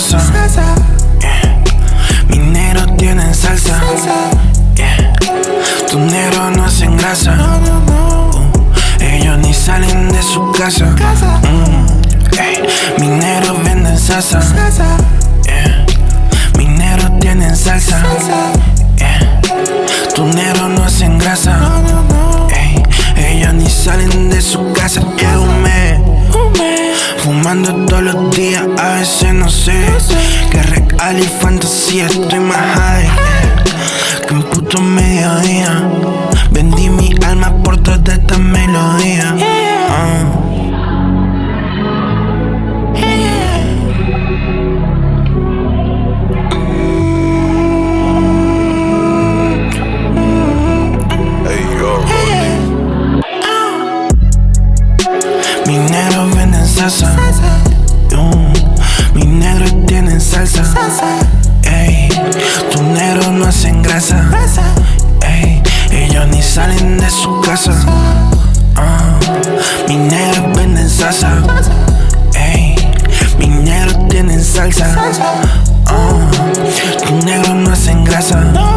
grasa. Yeah. Mis negros tienen salsa. Yeah. Tus negros no hacen grasa. Uh, ellos ni salen de su casa. Mm. Mis negros venden salsa. Yeah. Mis negros tienen salsa. Yeah. Tus negros no hacen grasa. Ellos ni salen de su casa. Fumando todos los días, a veces no sé. Que real y fantasía, estoy más high salsa. Mis negros tienen salsa. Ey, tus negros no hacen grasa. Ey, ellos ni salen de su casa. Ah, uh, mis negros venden salsa. Ey, mis negros tienen salsa. Ah, uh, tus negros no hacen grasa.